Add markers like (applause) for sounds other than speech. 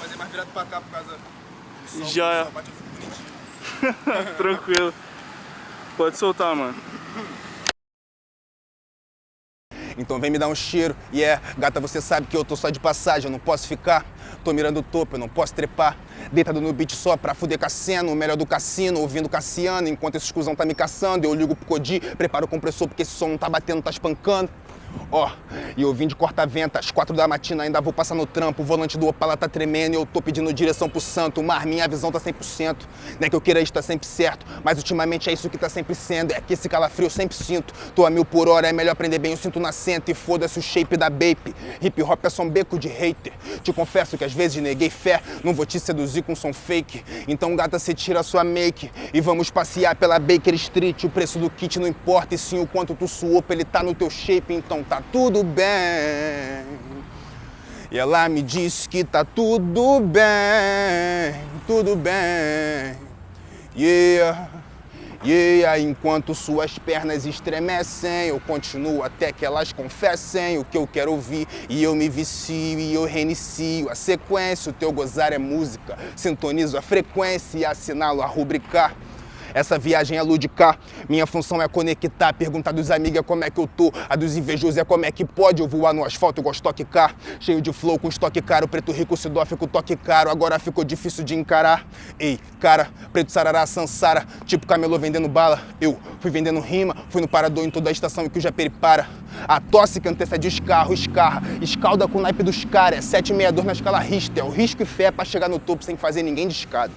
Fazer mais virado pra cá por causa do sol. Já é. (laughs) Tranquilo. Pode soltar, mano. Então vem me dar um cheiro. E é, gata, você sabe que eu tô só de passagem, eu não posso ficar. Tô mirando o topo, eu não posso trepar. Deitado no beat só pra fuder cassino, o melhor do cassino, ouvindo Cassiano. Enquanto esse exclusão tá me caçando, eu ligo pro Codi, preparo o compressor porque esse som não tá batendo, tá espancando. Ó, e eu vim de corta-venta, às quatro da matina ainda vou passar no trampo. O volante do Opala tá tremendo e eu tô pedindo direção pro santo. Mar, minha visão tá 100%. Não é que eu queira estar sempre certo, mas ultimamente é isso que tá sempre sendo. É que esse calafrio eu sempre sinto. Tô a mil por hora, é melhor aprender bem o cinto na senta. E foda-se o shape da Bape. Hip hop é só um beco de hater. Te confesso que às vezes neguei fé, não vou te seduzir com som fake. Então, gata, você tira a sua make e vamos passear pela Baker Street. O preço do kit não importa, e sim o quanto tu suou pra ele tá no teu shape. Então tá tudo bem. E ela me disse que tá tudo bem, tudo bem. Yeah, yeah. Enquanto suas pernas estremecem, eu continuo até que elas confessem o que eu quero ouvir. E eu me vicio e eu reinicio a sequência. O teu gozar é música, sintonizo a frequência e assinalo a rubricar. Essa viagem é ludicar, minha função é conectar, perguntar dos amigos como é que eu tô, a dos invejosos é como é que pode eu voar no asfalto igual estoque car, cheio de flow com estoque caro, preto rico se dó, fico toque caro, agora ficou difícil de encarar. Ei, cara, preto sarará, sansara, tipo camelô vendendo bala, eu fui vendendo rima, fui no parador em toda a estação e que o Japeri para. A tosse que antecede os carros, escarra, escalda com o naipe dos caras, é 762 na escala Richter, é o risco e fé pra chegar no topo sem fazer ninguém de escada.